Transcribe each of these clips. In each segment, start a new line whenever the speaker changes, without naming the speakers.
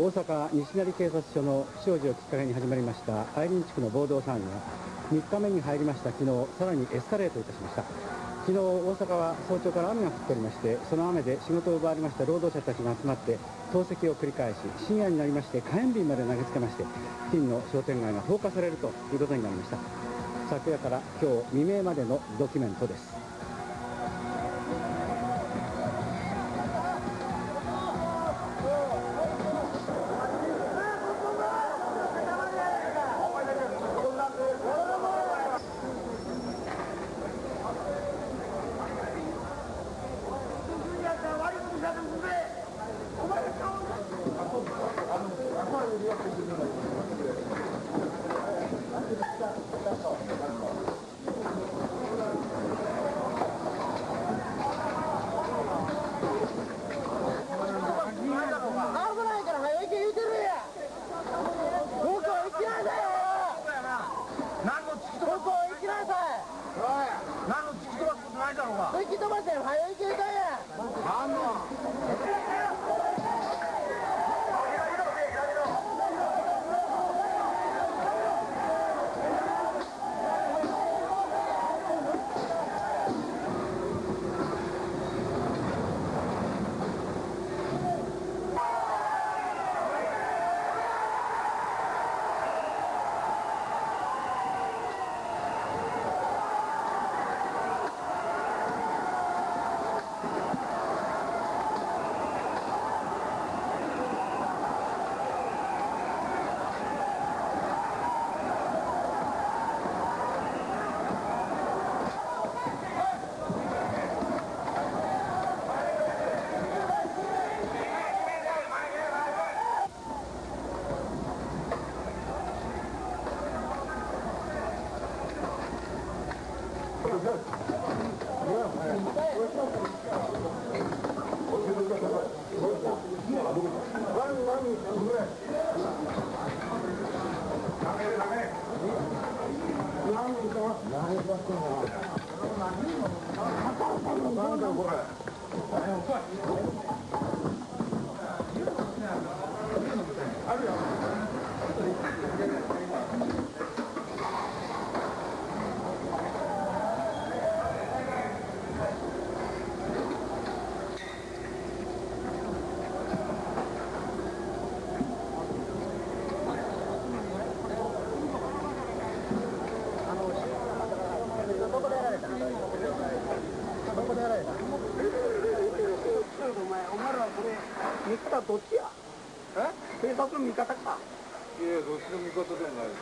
大阪西成警察署の不祥事をきっかけに始まりました愛林地区の暴動騒ぎが3日目に入りました。昨日さらにエスカレートいたしました。昨日大阪は早朝から雨が降っておりましてその雨で仕事を奪われました。労働者たちが集まって投石を繰り返し深夜になりまして火炎瓶まで投げつけまして付近の商店街が放火されるということになりました。昨夜から今日未明までのドキュメントです。
何の
突き
飛ばすことないだろう
が
味方どっちや？え？警察の味方か？
いやどっちの味方でもない。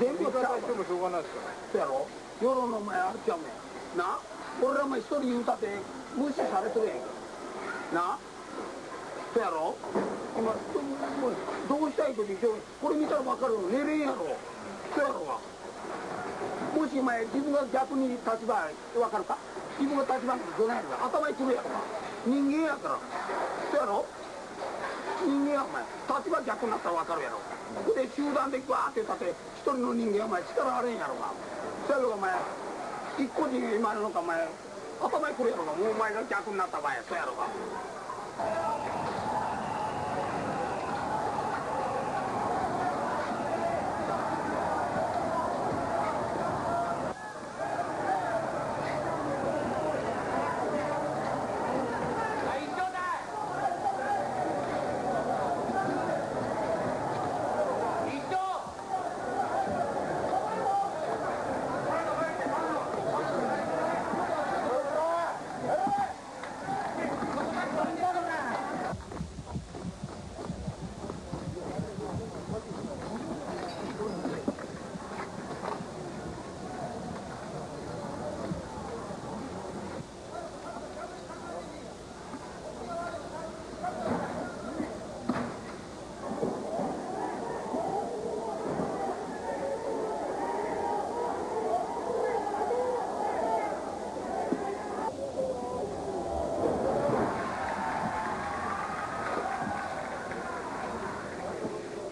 全部
味方してもしょうがないですから
そうやろ？世論の前あるちゃうねん。な？俺らも一人言うたって無視されてるやんな？そうやろ？今どうしたいと言ってこれ見たら分かるよ寝れんやろ。そうやろが。もし前自分が逆に立場分かるか？自分が立場なんてどないやろか。頭にくるやろか人間やから。そやろ？人間やお前。立場逆になったら分かるやろ。で集団でバーって立て一人の人間お前力あれんやろがそやろお前。一個人今のかお前。頭にくるやろがもうお前が逆になった場合そやろが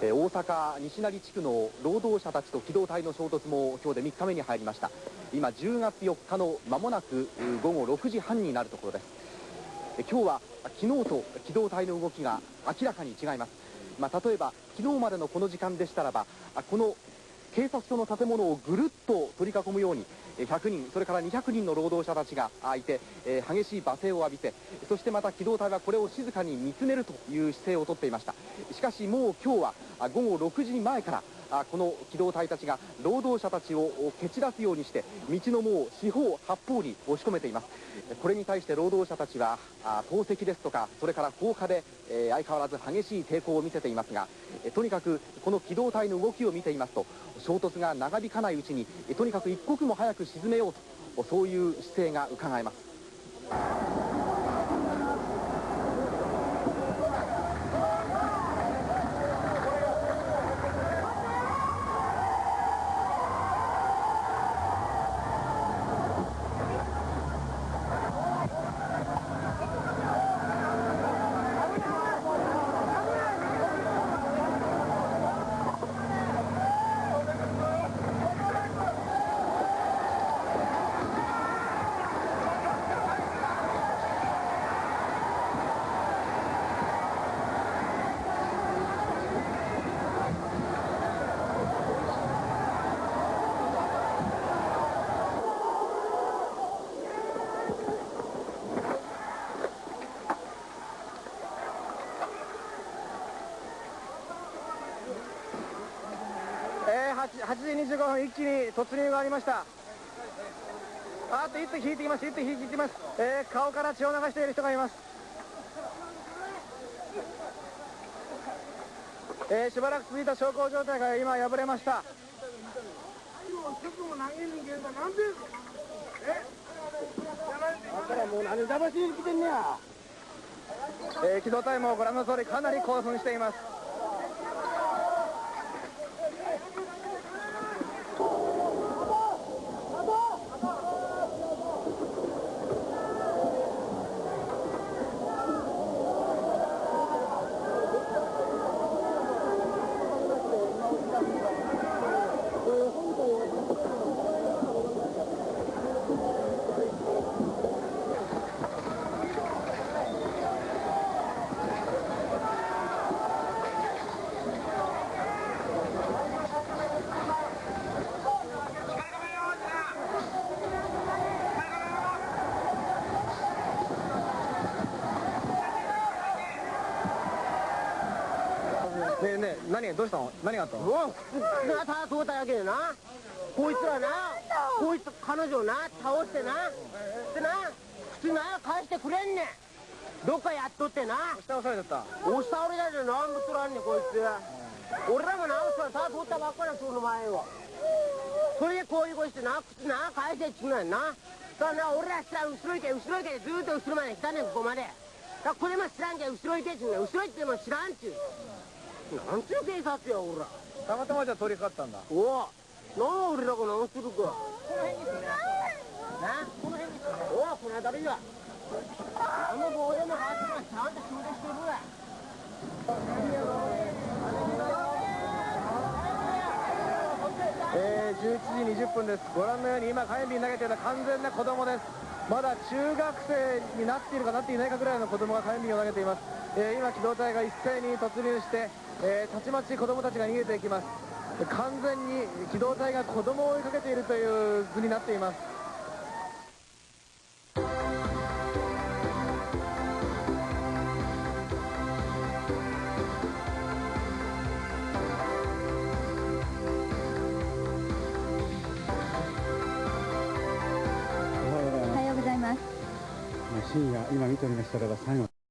えー大阪西成地区の労働者たちと機動隊の衝突も今日で3日目に入りました。今10月4日の間もなく午後6時半になるところです。今日は昨日と機動隊の動きが明らかに違います、まあ、例えば昨日までのこの時間でしたらばこの警察署の建物をぐるっと取り囲むように100人それから200人の労働者たちがいてえ激しい罵声を浴びてそしてまた機動隊はこれを静かに見つめるという姿勢をとっていました。しかしもう今日は午後6時前からあこの機動隊たちが労働者たちを蹴散らすようにして道のもう四方八方に押し込めています。これに対して労働者たちは投石ですとかそれから放火でえ相変わらず激しい抵抗を見せていますがとにかくこの機動隊の動きを見ていますと衝突が長引かないうちにとにかく一刻も早く沈めようとそういう姿勢が伺えます。
8時25分一気に突入がありました。あと一手引いてきます？一手引いてきます、えー、顔から血を流している人がいます。えー、しばらく続いた小康状態が今破れました。えー、機動隊もご覧の通りかなり興奮しています何どうしたの？何があったの？うわ
がた通っただけでな。こいつらなこいつ彼女な倒してな。でな靴な返してくれんねん。どっかやっとってな。
押し倒されちゃった。
押し倒れたで何もとらんねんこいつ。俺らもなそらた通ったばっかりその前を。それでこういうことしてな靴な返せっちゅうのやな。だからな俺ら知らん後ろ行け後ろ行けずっと後ろまで来たねんここまで。だこれも知らんけど後ろ行けっちゅうねん後ろ行っても知らんっちゅうなんちゅう警察やほら。
たまたまじゃ通りかかったんだ。
おおなあ俺らが何するか。この辺にすねな？この辺にすねおおこの辺りや。あの棒でもハートがちゃんと仕事してるわ。
えー、11時20分です。ご覧のように今火炎瓶投げてるのは完全な子供です。まだ中学生になっているかなっていないかぐらいの子供が火炎瓶を投げています、えー、今機動隊が一斉に突入してえー、たちまち子供たちが逃げていきます。完全に機動隊が子供を追いかけているという図になっています。
深夜今見ておりましたらば最後